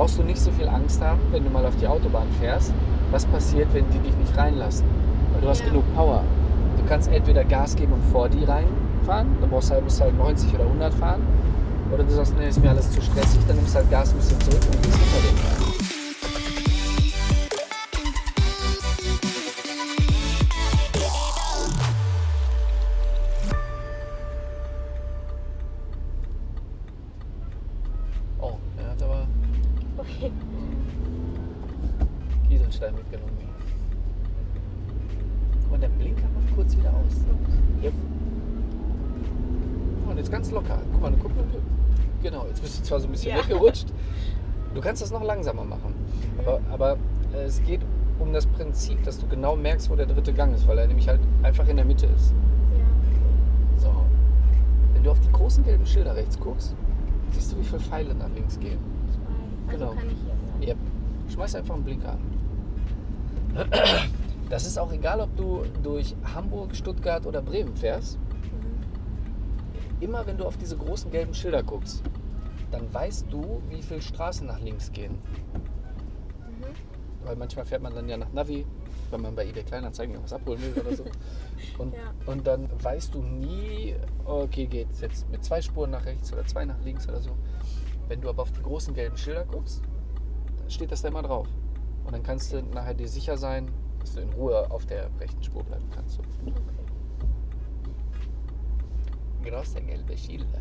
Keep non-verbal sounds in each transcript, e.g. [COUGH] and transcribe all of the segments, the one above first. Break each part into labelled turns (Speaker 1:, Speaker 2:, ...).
Speaker 1: brauchst du nicht so viel Angst haben, wenn du mal auf die Autobahn fährst, was passiert, wenn die dich nicht reinlassen. Weil du hast
Speaker 2: Ja.
Speaker 1: genug Power. Du kannst entweder Gas geben und vor die reinfahren, dann brauchst du halt, musst du halt 90 oder 100 fahren. Oder du sagst, nee, ist mir alles zu stressig, dann nimmst du halt Gas ein bisschen zurück und gehst hinter den rein. Genau, jetzt bist du zwar so ein bisschen
Speaker 2: Ja.
Speaker 1: weggerutscht. [LAUGHS] Du kannst das noch langsamer machen. Aber, aber äh, es geht um das Prinzip, dass du genau merkst, wo der dritte Gang ist, weil er nämlich halt einfach in der Mitte ist.
Speaker 2: Ja.
Speaker 1: So. Wenn du auf die großen gelben Schilder rechts guckst, siehst du, wie viele Pfeile nach links gehen.
Speaker 2: Zwei. Also
Speaker 1: Genau.
Speaker 2: kann ich hier.
Speaker 1: Yep. Schmeiß einfach einen Blinker an. [CLEARS THROAT] Das ist auch egal, ob du durch Hamburg, Stuttgart oder Bremen fährst.
Speaker 2: Mhm.
Speaker 1: Immer wenn du auf diese großen gelben Schilder guckst, dann weißt du, wie viele Straßen nach links gehen.
Speaker 2: Mhm.
Speaker 1: Weil manchmal fährt man dann ja nach Navi, wenn man bei eBay Kleinanzeigen was abholen will oder so. [LAUGHS] Und,
Speaker 2: Ja.
Speaker 1: und dann weißt du nie, okay, geht es jetzt mit zwei Spuren nach rechts oder zwei nach links oder so. Wenn du aber auf die großen gelben Schilder guckst, dann steht das da immer drauf. Und dann kannst du nachher dir sicher sein, dass du in Ruhe auf der rechten Spur bleiben kannst. So. Große gelbe Schilder.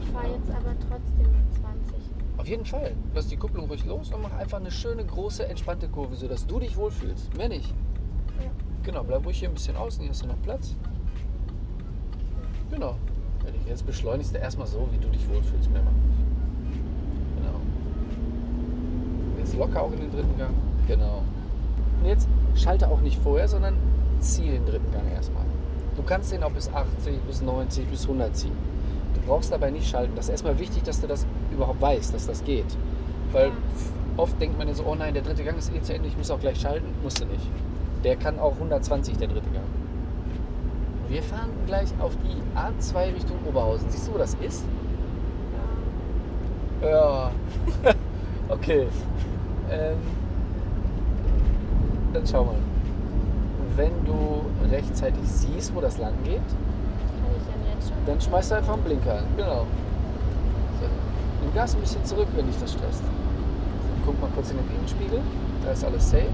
Speaker 2: Ich fahre jetzt aber trotzdem mit 20.
Speaker 1: Auf jeden Fall. Lass die Kupplung ruhig los und mach einfach eine schöne, große, entspannte Kurve, sodass du dich wohlfühlst. Mehr nicht.
Speaker 2: Ja.
Speaker 1: Genau, bleib ruhig hier ein bisschen außen, hier hast du noch Platz. Genau. Jetzt beschleunigst du erstmal so, wie du dich wohlfühlst. Mehr mach nicht. Genau. Jetzt locker auch in den dritten Gang. Genau. Und jetzt schalte auch nicht vorher, sondern zieh den dritten Gang erstmal. Du kannst den auch bis 80, bis 90, bis 100 ziehen. Du brauchst dabei nicht schalten. Das ist erstmal wichtig, dass du das überhaupt weißt, dass das geht. Weil
Speaker 2: Ja.
Speaker 1: oft denkt man ja so, oh nein, der dritte Gang ist eh zu Ende, ich muss auch gleich schalten. Musst du nicht. Der kann auch 120, der dritte Gang. Wir fahren gleich auf die A2 Richtung Oberhausen. Siehst du, wo das ist? Ja. [LAUGHS] okay. Ähm, dann schau mal. Wenn du rechtzeitig siehst, wo das lang geht, dann schmeißt du einfach einen Blinker an. Genau. So. Nimm Gas ein bisschen zurück, wenn dich das stresst. Guck mal kurz in den Innenspiegel. Da ist alles safe.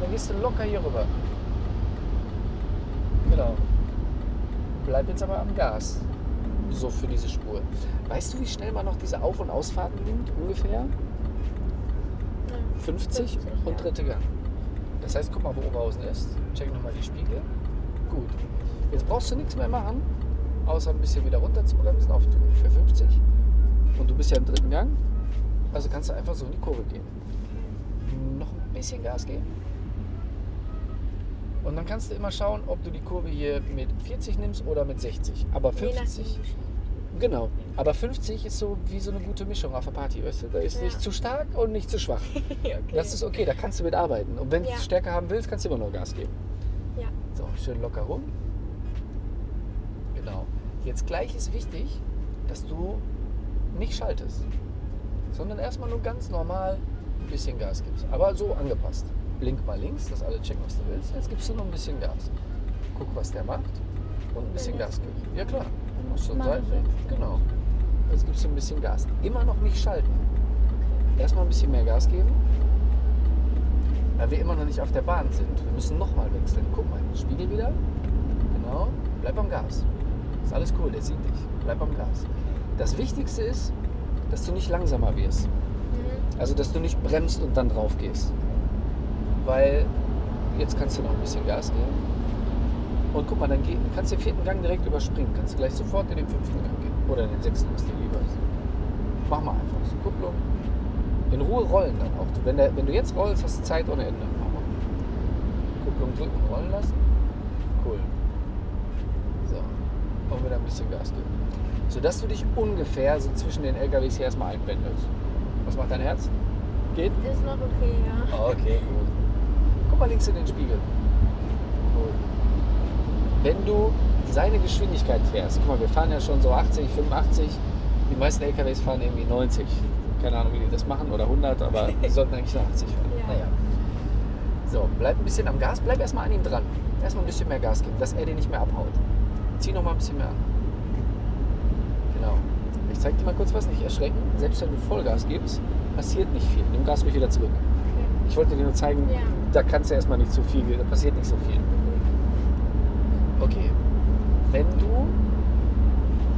Speaker 1: Dann gehst du locker hier rüber. Genau. Bleib jetzt aber am Gas. So für diese Spur. Weißt du, wie schnell man noch diese Auf- und Ausfahrten nimmt? Ungefähr?
Speaker 2: Ja.
Speaker 1: 50,
Speaker 2: 50,
Speaker 1: und dritte Gang. Das heißt, guck mal, wo Oberhausen ist. Check nochmal die Spiegel. Gut. Jetzt brauchst du nichts mehr machen, außer ein bisschen wieder runter zu bremsen auf ungefähr 50. Und du bist ja im dritten Gang. Also kannst du einfach so in die Kurve gehen. Noch ein bisschen Gas geben. Und dann kannst du immer schauen, ob du die Kurve hier mit 40 nimmst oder mit 60. Aber
Speaker 2: Je nachdem,
Speaker 1: 50,
Speaker 2: wie schnell.
Speaker 1: genau. Aber 50 ist so wie so eine gute Mischung auf der Party. Weißt du? Da ist
Speaker 2: Ja.
Speaker 1: nicht zu stark und nicht zu schwach. [LAUGHS]
Speaker 2: okay.
Speaker 1: Das ist okay, da kannst du mit arbeiten. Und wenn du
Speaker 2: Ja.
Speaker 1: es stärker haben willst, kannst du immer noch Gas geben.
Speaker 2: Ja.
Speaker 1: So, schön locker rum. Genau. Jetzt gleich ist wichtig, dass du nicht schaltest, sondern erstmal nur ganz normal ein bisschen Gas gibst. Aber so angepasst. Blink mal links, dass alle checken, was du willst. Jetzt gibst du noch ein bisschen Gas. Guck, was der macht. Und ein bisschen Gas geben. Ja klar.
Speaker 2: Mach ich
Speaker 1: Seite.
Speaker 2: jetzt.
Speaker 1: Genau. Jetzt gibst du ein bisschen Gas. Immer noch nicht schalten. Erstmal ein bisschen mehr Gas geben. Weil wir immer noch nicht auf der Bahn sind. Wir müssen nochmal wechseln. Guck mal, Spiegel wieder. Genau. Bleib am Gas. Ist alles cool, der sieht dich. Bleib am Gas. Das Wichtigste ist, dass du nicht langsamer wirst.
Speaker 2: Mhm.
Speaker 1: Also, dass du nicht bremst und dann drauf gehst. Weil jetzt kannst du noch ein bisschen Gas geben. Und guck mal, dann geh, kannst du den vierten Gang direkt überspringen. Kannst du gleich sofort in den fünften Gang gehen. Oder in den sechsten, was dir lieber ist. Mach mal einfach so. Kupplung. In Ruhe rollen dann auch. Wenn, der, wenn du jetzt rollst, hast du Zeit ohne Ende. Mach mal. Kupplung drücken, rollen lassen. Cool. So. Und wieder ein bisschen Gas geben. Sodass du dich ungefähr so zwischen den LKWs hier erstmal einpendelst. Was macht dein Herz? Geht?
Speaker 2: Ist noch okay, ja.
Speaker 1: Okay, gut. Guck mal links in den Spiegel. Cool. wenn du seine Geschwindigkeit fährst, guck mal, wir fahren ja schon so 80, 85, die meisten LKWs fahren irgendwie 90. Keine Ahnung, wie die das machen, oder 100, aber [LAUGHS] die sollten eigentlich nur 80 fahren.
Speaker 2: Ja.
Speaker 1: Naja. So, bleib ein bisschen am Gas, bleib erstmal an ihm dran. Erstmal ein bisschen mehr Gas geben, dass er dir nicht mehr abhaut. Zieh noch mal ein bisschen mehr an. Ich zeig dir mal kurz was, nicht erschrecken. Selbst wenn du Vollgas gibst, passiert nicht viel. Nimm Gas ruhig wieder zurück.
Speaker 2: Okay.
Speaker 1: Ich wollte dir nur zeigen,
Speaker 2: Ja.
Speaker 1: da kannst du erstmal nicht zu viel, da passiert nicht so viel. Okay. Wenn du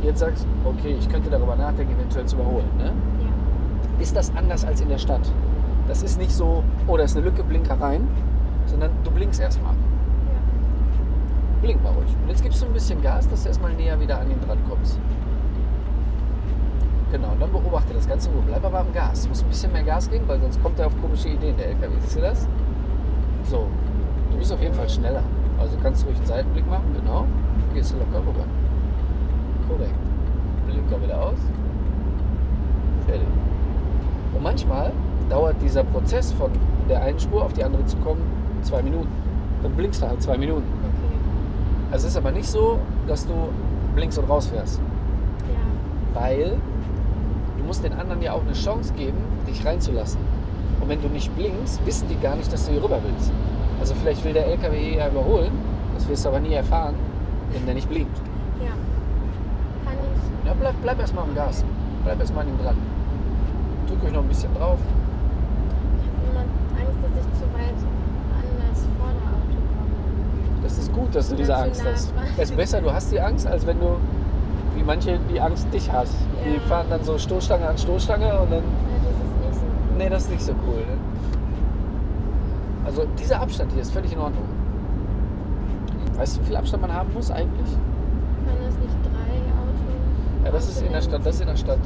Speaker 1: jetzt sagst, okay, ich könnte darüber nachdenken, eventuell zu überholen, ne?
Speaker 2: Ja.
Speaker 1: ist das anders als in der Stadt. Das ist nicht so, oh, da ist eine Lücke, blinker rein, sondern du blinkst erstmal.
Speaker 2: Ja.
Speaker 1: Blink mal ruhig. Und jetzt gibst du ein bisschen Gas, dass du erstmal näher wieder an ihn dran kommst. Genau, und dann beobachte das Ganze nur. Bleib aber am Gas. Du musst ein bisschen mehr Gas geben, weil sonst kommt er auf komische Ideen, der LKW. Siehst du das? So, du bist auf jeden Fall schneller. Also kannst du ruhig einen Seitenblick machen, genau. Gehst du locker rüber. Korrekt. Blinker wieder aus. Fertig. Und manchmal dauert dieser Prozess von der einen Spur auf die andere zu kommen zwei Minuten. Dann blinkst du halt zwei Minuten.
Speaker 2: Okay.
Speaker 1: Also es ist aber nicht so, dass du blinkst und rausfährst.
Speaker 2: Ja.
Speaker 1: Weil musst den anderen ja auch eine Chance geben, dich reinzulassen. Und wenn du nicht blinkst, wissen die gar nicht, dass du hier rüber willst. Also vielleicht will der LKW ja überholen, das wirst du aber nie erfahren, wenn der nicht blinkt.
Speaker 2: Ja. Kann ich.
Speaker 1: Ja, bleib, bleib erstmal am Gas. Bleib erstmal an ihm dran. Drück euch noch ein bisschen drauf.
Speaker 2: Ich habe immer Angst, dass ich zu weit an das Vorderauto komme.
Speaker 1: Das ist gut, dass du diese Angst hast. Es ist besser, du hast die Angst, als wenn du, wie manche, die Angst dich hast. Die
Speaker 2: Ja.
Speaker 1: fahren dann so Stoßstange an Stoßstange und dann,
Speaker 2: Ja, das ist nicht so.
Speaker 1: nee, das ist nicht so cool. Ne? Also dieser Abstand hier ist völlig in Ordnung. Weißt du, wie viel Abstand man haben muss eigentlich?
Speaker 2: Kann das nicht drei Autos?
Speaker 1: Ja, das ist in der Stadt, das ist in der Stadt.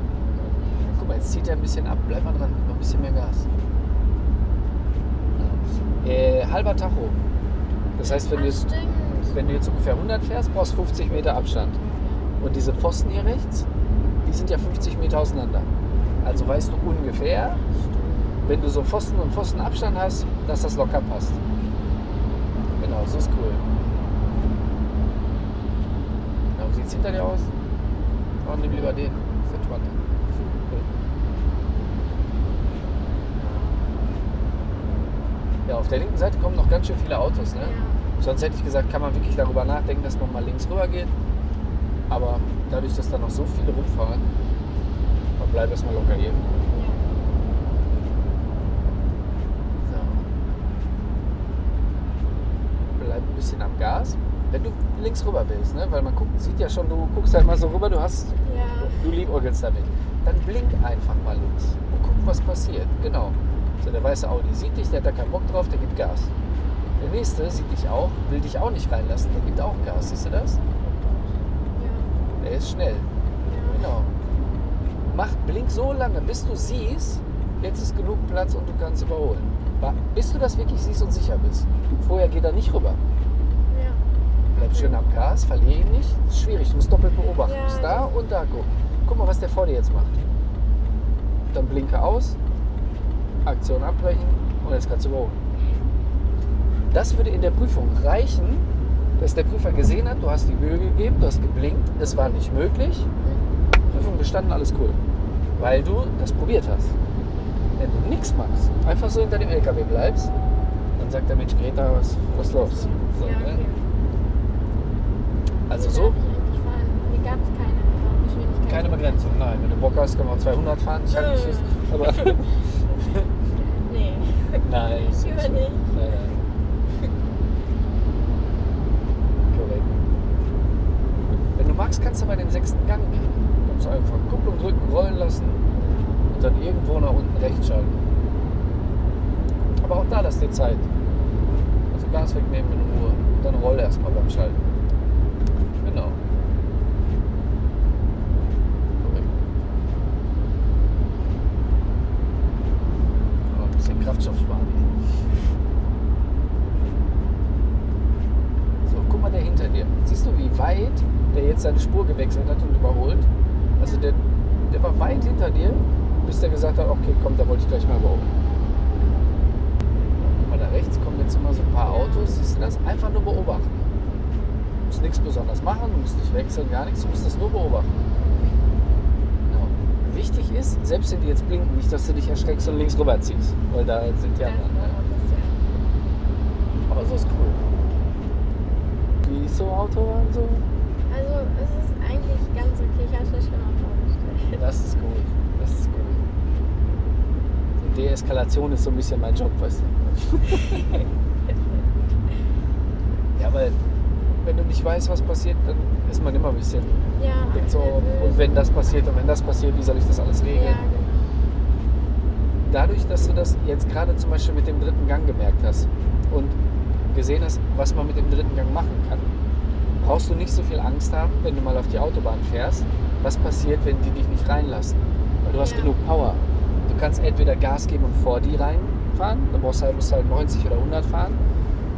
Speaker 1: Guck mal, jetzt zieht er ein bisschen ab, bleib mal dran, mal ein bisschen mehr Gas. Äh, halber Tacho. Das heißt, wenn du,
Speaker 2: Ach,
Speaker 1: jetzt,
Speaker 2: stimmt.
Speaker 1: wenn du jetzt ungefähr 100 fährst, brauchst du 50 Meter Abstand. Und diese Pfosten hier rechts, die sind ja 50 Meter auseinander. Also weißt du ungefähr, wenn du so Pfosten und Pfosten Abstand hast, dass das locker passt. Genau, so ist cool. Na, wie sieht es hinter dir aus? Oh, nimm lieber den. Ist entspannter. Ja, auf der linken Seite kommen noch ganz schön viele Autos. Ne?
Speaker 2: Ja.
Speaker 1: Sonst hätte ich gesagt, kann man wirklich darüber nachdenken, dass man mal links rüber geht. Aber dadurch, dass da noch so viele rumfahren, man bleibt erstmal locker hier. So. Bleib ein bisschen am Gas. Wenn du links rüber willst, ne? weil man guckt, sieht ja schon, du guckst halt mal so rüber, du hast,
Speaker 2: Ja.
Speaker 1: du liebäugelst damit. Dann blink einfach mal links und guck, was passiert. Genau. So, der weiße Audi sieht dich, der hat da keinen Bock drauf, der gibt Gas. Der nächste sieht dich auch, will dich auch nicht reinlassen, der gibt auch Gas. Siehst du das? Der ist schnell. Genau. Mach blink so lange, bis du siehst, jetzt ist genug Platz und du kannst überholen. Bis du das wirklich siehst und sicher bist. Vorher geht er nicht rüber.
Speaker 2: Ja.
Speaker 1: Bleib schön am Gas, verliere ihn nicht. Das ist schwierig, du musst doppelt beobachten.
Speaker 2: Ja,
Speaker 1: Du musst da und da gucken. Guck mal, was der vor dir jetzt macht. Dann blinke aus, Aktion abbrechen und jetzt kannst du überholen. Das würde in der Prüfung reichen, dass der Prüfer gesehen hat, du hast die Mühe gegeben, du hast geblinkt, es war nicht möglich. Prüfung bestanden, alles cool. Weil du das probiert hast. Wenn du nichts machst, einfach so hinter dem LKW bleibst, dann sagt der Mensch, Greta, was, was los? So,
Speaker 2: ja,
Speaker 1: ne?
Speaker 2: okay.
Speaker 1: Also
Speaker 2: Wie
Speaker 1: so?
Speaker 2: Hier gab es keine Geschwindigkeit.
Speaker 1: keine Begrenzung. Nein, wenn du Bock hast, kann man auch 200 fahren. Ich halte nicht fest. Aber [LAUGHS] [LAUGHS]
Speaker 2: Nee.
Speaker 1: nein.
Speaker 2: Ich nicht.
Speaker 1: Nein, nein. Korrekt. Wenn du magst, kannst du bei den sechsten Gang gehen. Du einfach Kupplung drücken, rollen lassen und dann irgendwo nach unten rechts schalten. Aber auch da lass dir Zeit. Also Gas wegnehmen in Ruhe. Dann roll erstmal beim Schalten. Genau. Korrekt. Aber ein bisschen Kraftstoff sparen hier. So, guck mal der hinter dir. Siehst du, wie weit der jetzt seine Spur gewechselt hat und überholt? Also der, der war weit hinter dir, bis der gesagt hat, okay, komm, da wollte ich gleich mal überholen. Guck mal, da rechts kommen jetzt immer so ein paar Autos. Siehst du das? Einfach nur beobachten. Du musst nichts besonders machen, du musst nicht wechseln, gar nichts, du musst das nur beobachten. Genau. Wichtig ist, selbst wenn die jetzt blinken, nicht, dass du dich erschreckst und links rüber ziehst, weil da sind die anderen. Ne? Aber so ist cool. Wie ist so Autobahn so?
Speaker 2: Also es ist eigentlich ganz okay. Ich habe es mir schlimmer vorgestellt.
Speaker 1: Das ist gut. Das ist gut. Die Deeskalation ist so ein bisschen mein Job, weißt du. [LAUGHS] ja, weil wenn du nicht weißt, was passiert, dann ist man immer ein bisschen
Speaker 2: Ja,
Speaker 1: denkt so, und wenn das passiert und wenn das passiert, wie soll ich das alles regeln?
Speaker 2: Ja, genau.
Speaker 1: Dadurch, dass du das jetzt gerade zum Beispiel mit dem dritten Gang gemerkt hast und gesehen hast, was man mit dem dritten Gang machen kann, brauchst du nicht so viel Angst haben, wenn du mal auf die Autobahn fährst, was passiert, wenn die dich nicht reinlassen. Weil du hast
Speaker 2: Ja.
Speaker 1: genug Power. Du kannst entweder Gas geben und vor die reinfahren, dann brauchst du halt, musst du halt 90 oder 100 fahren.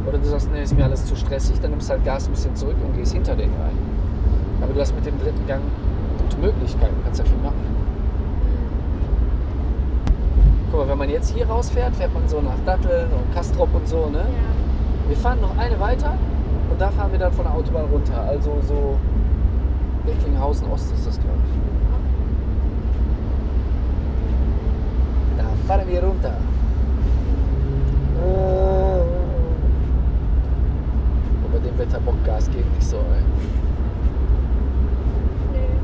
Speaker 1: Oder du sagst, nee, ist mir alles zu stressig, dann nimmst du halt Gas ein bisschen zurück und gehst hinter denen rein. Aber du hast mit dem dritten Gang gute Möglichkeiten, kannst ja viel machen. Guck mal, wenn man jetzt hier rausfährt, fährt man so nach Datteln und Kastrop und so, ne?
Speaker 2: Ja.
Speaker 1: Wir fahren noch eine weiter und da fahren wir dann von der Autobahn runter. Also so Recklinghausen Ost ist das, glaube ich. Da fahren wir runter. Und bei dem Wetter Bock Gas geben nicht so, ey.
Speaker 2: Nee.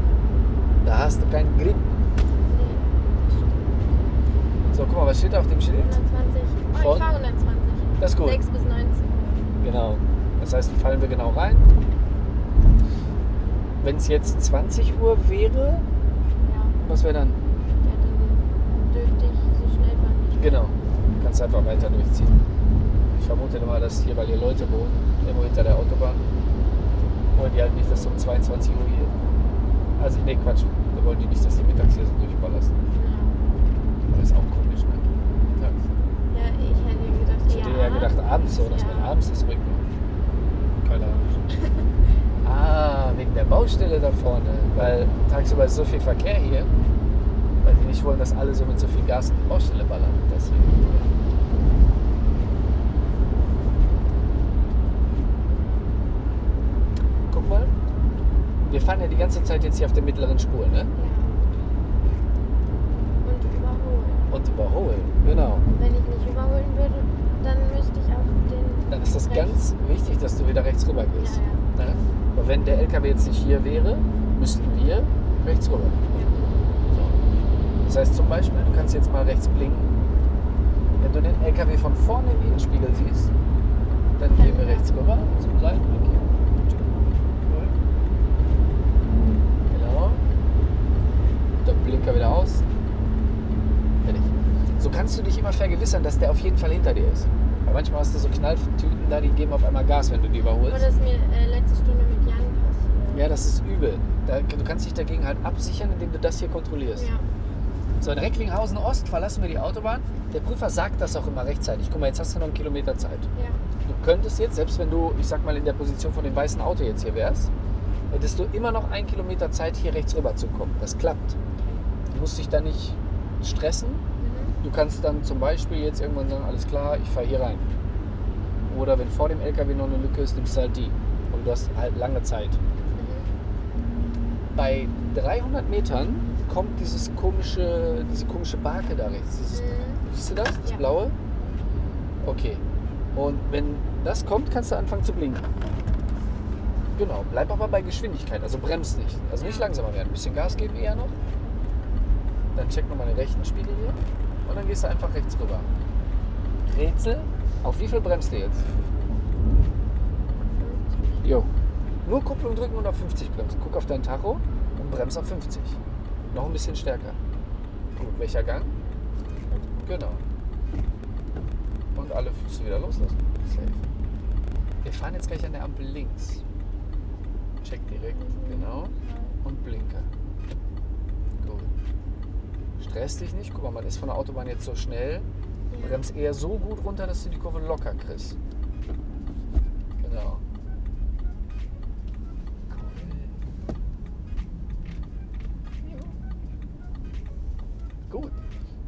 Speaker 1: Da hast du keinen Grip.
Speaker 2: Nee.
Speaker 1: So, guck mal, was steht da auf dem Schild?
Speaker 2: 120. Oh, ich fahre 120.
Speaker 1: Das ist gut.
Speaker 2: 6 bis 19.
Speaker 1: Genau. Das heißt, fallen wir genau rein. Wenn es jetzt 20 Uhr wäre,
Speaker 2: Ja.
Speaker 1: was wäre dann?
Speaker 2: ja, dann dürfte ich so schnell fahren. ich will.
Speaker 1: Genau. Kannst einfach weiter durchziehen. Ich vermute mal, dass hier, weil hier Leute wohnen, irgendwo hinter der Autobahn, wollen die halt nicht, dass du um 22 Uhr hier. Also, nee, Quatsch. Da wollen die nicht, dass du mittags hier so durchballerst.
Speaker 2: Ja.
Speaker 1: Das ist auch komisch, ne? Mittags.
Speaker 2: ja, ich hätte gedacht,
Speaker 1: Ich hätte
Speaker 2: ja.
Speaker 1: gedacht, abends so, dass
Speaker 2: ja.
Speaker 1: man abends das bringt. Ahnung. [LAUGHS] ah, wegen der Baustelle da vorne. Weil tagsüber ist so viel Verkehr hier, weil die nicht wollen, dass alle so mit so viel Gas in die Baustelle ballern. Deswegen. Guck mal, wir fahren ja die ganze Zeit jetzt hier auf der mittleren Spur, ne?
Speaker 2: Ja. Und überholen.
Speaker 1: Und überholen, genau.
Speaker 2: Wenn ich nicht überholen würde, dann müsste ich auf den.
Speaker 1: Dann ist das
Speaker 2: rechts-
Speaker 1: ganz wichtig, dass du wieder rechts rüber gehst.
Speaker 2: Ja,
Speaker 1: Ne? Aber wenn der LKW jetzt nicht hier wäre, müssten wir rechts rüber. So. Das heißt zum Beispiel, du kannst jetzt mal rechts blinken. Wenn du den LKW von vorne im Innenspiegel siehst, dann gehen wir rechts rüber zum Seitenblick hier. Genau. Der Blinker wieder aus. Fertig. So kannst du dich immer vergewissern, dass der auf jeden Fall hinter dir ist. Weil manchmal hast du so Knalltüten da, die geben auf einmal Gas, wenn du die überholst.
Speaker 2: Oder ist mir äh, letzte Stunde mit Jan passiert.
Speaker 1: Ja, das ist übel. Da, du kannst dich dagegen halt absichern, indem du das hier kontrollierst.
Speaker 2: Ja.
Speaker 1: So, in Recklinghausen Ost verlassen wir die Autobahn. Der Prüfer sagt das auch immer rechtzeitig. Guck mal, jetzt hast du noch einen Kilometer Zeit.
Speaker 2: ja.
Speaker 1: Du könntest jetzt, selbst wenn du, ich sag mal, in der Position von dem weißen Auto jetzt hier wärst, hättest du immer noch einen Kilometer Zeit, hier rechts rüber zu kommen. Das klappt. Du musst dich da nicht stressen. Du kannst dann zum Beispiel jetzt irgendwann sagen, alles klar, ich fahre hier rein. Oder wenn vor dem LKW noch eine Lücke ist, nimmst du halt die. Und du hast halt lange Zeit. Bei 300 Metern kommt dieses komische, diese komische Barke da rechts. Dieses,
Speaker 2: Mhm.
Speaker 1: Siehst du das? Das
Speaker 2: Ja.
Speaker 1: blaue? Okay. Und wenn das kommt, kannst du anfangen zu blinken. Genau. Bleib aber bei Geschwindigkeit, also bremst nicht. Also nicht langsamer werden. Ein bisschen Gas geben eher noch. Dann check nochmal den rechten Spiegel hier. Und dann gehst du einfach rechts rüber. Rätsel. Auf wie viel bremst du jetzt? Jo. Nur Kupplung drücken und auf 50 bremsen. Guck auf dein Tacho und bremst auf 50. Noch ein bisschen stärker. Gut, welcher Gang? Genau. Und alle Füße wieder loslassen. Safe. Wir fahren jetzt gleich an der Ampel links. Check direkt. Genau. Und Blinker. Stress dich nicht. Guck mal, man ist von der Autobahn jetzt so schnell.
Speaker 2: Ja.
Speaker 1: Bremst eher so gut runter, dass du die Kurve locker kriegst. Genau. Cool. Gut.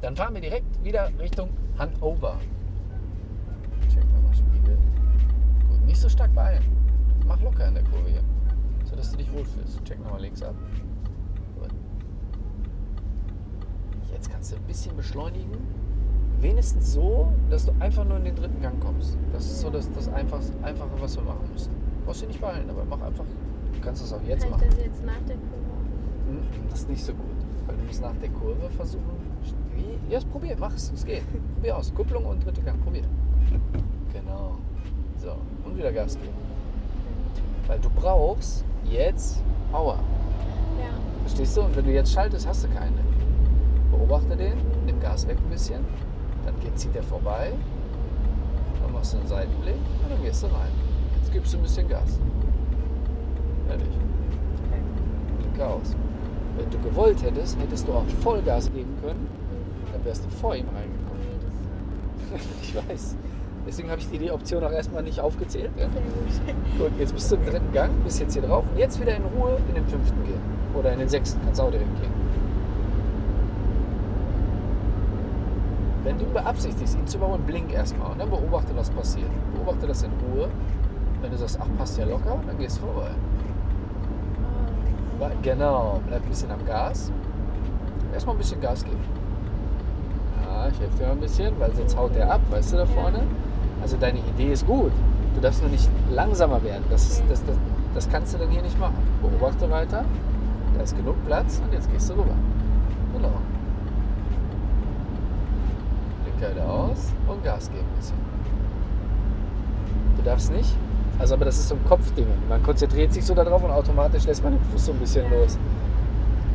Speaker 1: Dann fahren wir direkt wieder Richtung Hannover. Check mal mal Spiegel. Gut, nicht so stark beeilen. Mach locker in der Kurve hier. wohlfühlst. Check nochmal links ab. Gut. Jetzt kannst du ein bisschen beschleunigen. Wenigstens so, dass du einfach nur in den dritten Gang kommst. Das ist so das, das Einfachste, Einfache, was wir machen müssen. Brauchst du nicht beeilen, aber mach einfach. Du kannst das auch jetzt
Speaker 2: Kann
Speaker 1: machen.
Speaker 2: ich das jetzt nach der Kurve?
Speaker 1: Mm, Das ist nicht so gut. Weil du musst nach der Kurve versuchen. Wie? Ja, probier, mach's. Es geht. Probier aus. Kupplung und dritte Gang. Probier. Genau. So. Und wieder Gas geben. Weil du brauchst jetzt Power.
Speaker 2: Ja.
Speaker 1: Verstehst du? Und wenn du jetzt schaltest, hast du keine. Beobachte den, nimm Gas weg ein bisschen, dann geht, zieht er vorbei, dann machst du einen Seitenblick und dann gehst du rein. Jetzt gibst du ein bisschen Gas. Fertig. Aus. Wenn du gewollt hättest, hättest du auch Vollgas geben können, dann wärst du vor ihm reingekommen. [LAUGHS] Ich weiß. Deswegen habe ich dir die Option auch erstmal nicht aufgezählt. Ja?
Speaker 2: Gut,
Speaker 1: jetzt bist du im dritten Gang, bist jetzt hier drauf und jetzt wieder in Ruhe in den fünften gehen. Oder in den sechsten, kannst auch direkt gehen. Wenn du beabsichtigst, ihn zu überholen, blink erstmal und dann beobachte, was passiert. Beobachte das in Ruhe. Wenn du sagst, ach, passt ja locker, dann gehst du vorbei. Wa- Genau, bleib ein bisschen am Gas. Erstmal ein bisschen Gas geben. Ja, ich helfe dir mal ein bisschen, weil sonst haut der ab, weißt du, da vorne. Also deine Idee ist gut. Du darfst nur nicht langsamer werden. Das, ist, das, das, das kannst du dann hier nicht machen. Beobachte weiter. Da ist genug Platz und jetzt gehst du rüber. Genau. Wieder aus und Gas geben ein bisschen. Du darfst nicht. Also aber das ist so ein Kopfding. Man konzentriert sich so darauf und automatisch lässt man den Fuß so ein bisschen los.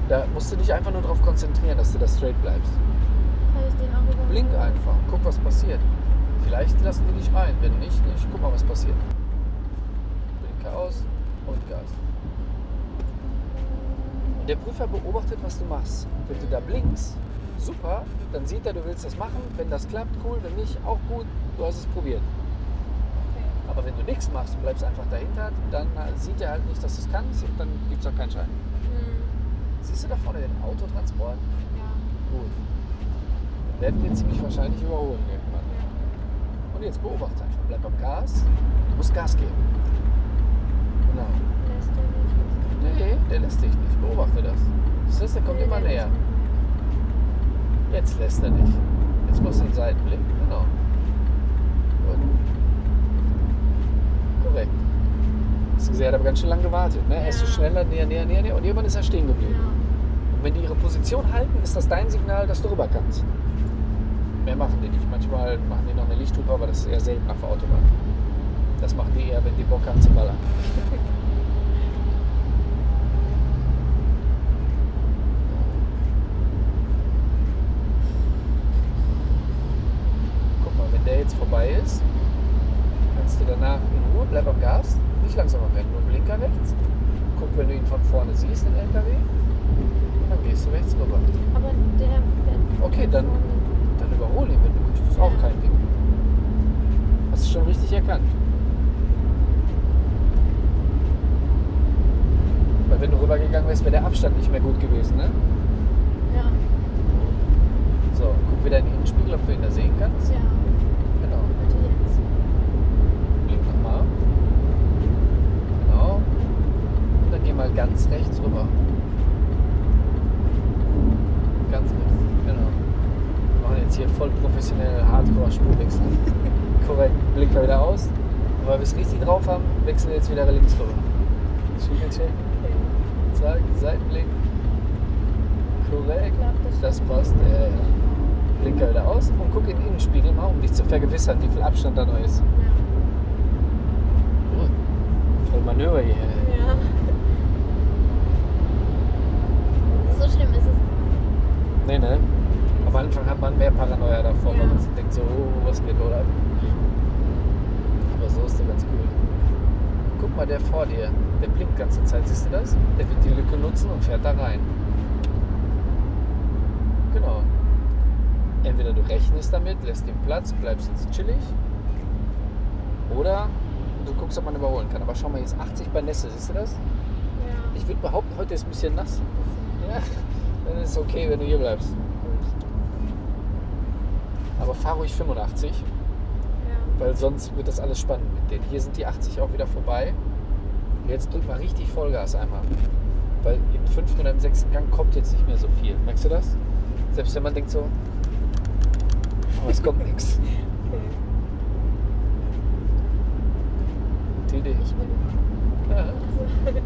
Speaker 1: Da musst du dich einfach nur darauf konzentrieren, dass du da straight bleibst. Blink einfach, guck was passiert. Vielleicht lassen die dich rein, wenn nicht, nicht, guck mal was passiert. Blinker aus und Gas. Und der Prüfer beobachtet, was du machst. Wenn du da blinkst, super, dann sieht er, du willst das machen. Wenn das klappt, cool, wenn nicht, auch gut, du hast es probiert.
Speaker 2: Okay.
Speaker 1: Aber wenn du nichts machst und bleibst einfach dahinter, dann äh, sieht er halt nicht, dass du es kannst und dann gibt es auch keinen Schein.
Speaker 2: Hm.
Speaker 1: Siehst du da vorne den Autotransport?
Speaker 2: Ja.
Speaker 1: Gut. Dann werden wir ziemlich wahrscheinlich überholen irgendwann.
Speaker 2: Ja.
Speaker 1: Und jetzt beobachte einfach. Bleib am Gas. Du musst Gas geben. Genau.
Speaker 2: Lässt er nicht.
Speaker 1: Nee, der lässt dich nicht. Beobachte das. Siehst du, der kommt
Speaker 2: Nee,
Speaker 1: immer näher.
Speaker 2: lässt
Speaker 1: Jetzt lässt er dich. Jetzt machst du einen Seitenblick. Genau. Gut. Korrekt. Hast du gesehen, er hat aber ganz schön lange gewartet. Ne? Er ist so
Speaker 2: Ja.
Speaker 1: schneller, näher, näher, näher, näher. Und irgendwann ist er stehen geblieben.
Speaker 2: Ja.
Speaker 1: Und wenn die ihre Position halten, ist das dein Signal, dass du rüber kannst. Mehr machen die nicht. Manchmal machen die noch eine Lichthupe, aber das ist eher selten auf der Autobahn. Das machen die eher, wenn die Bock haben zu ballern. [LAUGHS] Guck mal, wenn der jetzt vorbei ist, kannst du danach in Ruhe, bleib am Gas, nicht langsamer werden, nur Blinker rechts. Guck, wenn du ihn von vorne siehst, den LKW, dann gehst du rechts rüber.
Speaker 2: Aber der fährt.
Speaker 1: Okay, dann-. Dann überhole ihn, wenn du möchtest. Auch kein Ding. Hast du schon richtig erkannt. Weil wenn du rübergegangen wärst, wäre der Abstand nicht mehr gut gewesen, ne?
Speaker 2: Ja.
Speaker 1: So, guck wieder in den Innenspiegel, ob du ihn da sehen kannst.
Speaker 2: Ja.
Speaker 1: Genau.
Speaker 2: Bitte jetzt.
Speaker 1: Blink nochmal. Genau. Und dann geh mal ganz rechts rüber. Ganz rechts. Genau. Wir machen jetzt hier voll professionell Hardcore-Spurwechsel. [LAUGHS] Korrekt. Blinker wieder aus. Und weil wir es richtig drauf haben, wechseln wir jetzt wieder links rüber. Spiegel checken.
Speaker 2: Okay.
Speaker 1: Zack, Seitenblick. Korrekt.
Speaker 2: Das
Speaker 1: passt. Ja, ja. Blinker wieder aus und guck in den Innenspiegel mal, um dich zu vergewissern, wie viel Abstand da noch ist.
Speaker 2: Ja.
Speaker 1: Voll Manöver hier.
Speaker 2: Ja. So schlimm ist es.
Speaker 1: Nee, ne? Am Anfang hat man mehr Paranoia davor, weil
Speaker 2: Ja.
Speaker 1: man sich denkt so, oh, was geht oder? Aber so ist der ganz cool. Guck mal, der vor dir, der blinkt die ganze Zeit, siehst du das? Der wird die Lücke nutzen und fährt da rein. Genau. Entweder du rechnest damit, lässt den Platz, bleibst jetzt chillig. Oder du guckst, ob man überholen kann. Aber schau mal, jetzt 80 bei Nässe, siehst du das?
Speaker 2: Ja.
Speaker 1: Ich würde behaupten, heute ist ein bisschen nass. Ja, dann ist es okay, wenn du hier bleibst. Aber fahr ruhig 85,
Speaker 2: Ja.
Speaker 1: weil sonst wird das alles spannend mit denen. Hier sind die 80 auch wieder vorbei. Jetzt drück mal richtig Vollgas einmal. Weil im fünften oder im sechsten Gang kommt jetzt nicht mehr so viel. Merkst du das? Selbst wenn man denkt so, aber es kommt nichts. [LAUGHS]
Speaker 2: Okay.
Speaker 1: Idee.
Speaker 2: Ich bin.
Speaker 1: Ja. [LAUGHS] [LAUGHS]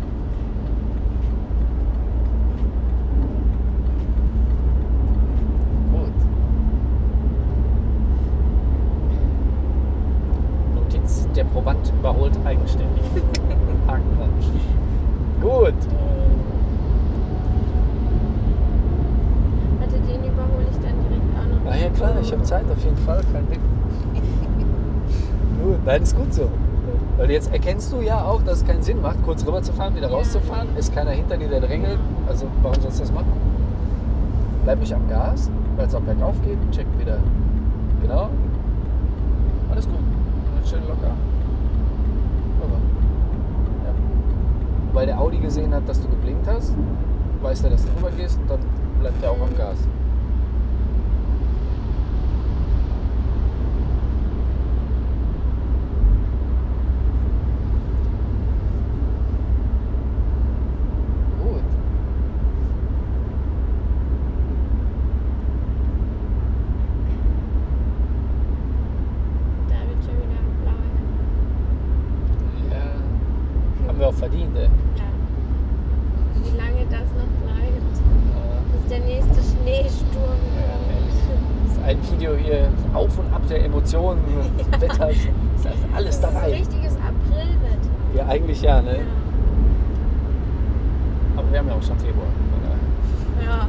Speaker 2: Also,
Speaker 1: Gut. Notiz, der Proband überholt eigenständig. [LAUGHS] Haken dran. Gut.
Speaker 2: Warte, den überhole ich dann direkt auch noch.
Speaker 1: Na ja klar, ich habe Zeit auf jeden Fall, kein Ding. [LAUGHS] Gut, nein, ist gut so. Weil jetzt erkennst du ja auch, dass es keinen Sinn macht, kurz rüber zu fahren, wieder rauszufahren. Ist keiner hinter dir, der drängelt. Also warum sollst du das machen? Bleib nicht am Gas, weil es auch bergauf geht. Check wieder. Genau. Alles gut. Schön locker. Rüber. Ja. Weil der Audi gesehen hat, dass du geblinkt hast, weiß er, dass du rüber gehst und dann bleibt er auch am Gas. Gut.
Speaker 2: Da wird schon wieder blau.
Speaker 1: Ja. Haben wir auch verdient, ey.
Speaker 2: Ja. Wie lange das noch bleibt, bis der nächste Schneesturm
Speaker 1: Ja,
Speaker 2: kommt.
Speaker 1: ehrlich. Das ist ein Video hier auf und ab der Emotionen, Wetters, ist also alles
Speaker 2: Das ist ein
Speaker 1: dabei.
Speaker 2: richtiges Aprilwetter.
Speaker 1: Ja, eigentlich ja, ne?
Speaker 2: Ja.
Speaker 1: Aber wir haben ja auch schon Februar.
Speaker 2: Ja,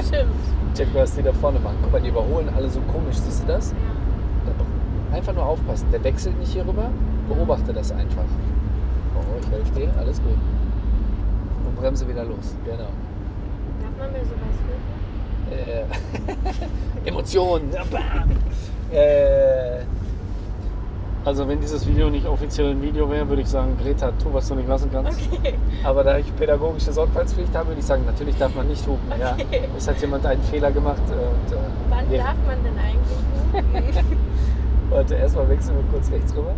Speaker 2: [LAUGHS] stimmt.
Speaker 1: Check, was die da vorne machen. Guck mal, die überholen alle so komisch. Siehst du das?
Speaker 2: Ja.
Speaker 1: Einfach nur aufpassen. Der wechselt nicht hier rüber. Beobachte das einfach. Oh, ich helfe dir. Alles gut. Und bremse wieder los. Genau.
Speaker 2: Darf man mir sowas rufen?
Speaker 1: Äh, [LAUGHS] Emotionen. Äh, also wenn dieses Video nicht offiziell ein Video wäre, würde ich sagen, Greta, tu, was du nicht lassen kannst.
Speaker 2: Okay.
Speaker 1: Aber da ich pädagogische Sorgfaltspflicht habe, würde ich sagen, natürlich darf man nicht hupen. Ja.
Speaker 2: Okay.
Speaker 1: Es hat jemand einen Fehler gemacht. Und, äh,
Speaker 2: Wann
Speaker 1: wir-
Speaker 2: darf man denn eigentlich rufen? [LAUGHS]
Speaker 1: Warte, erstmal wechseln wir kurz rechts rüber.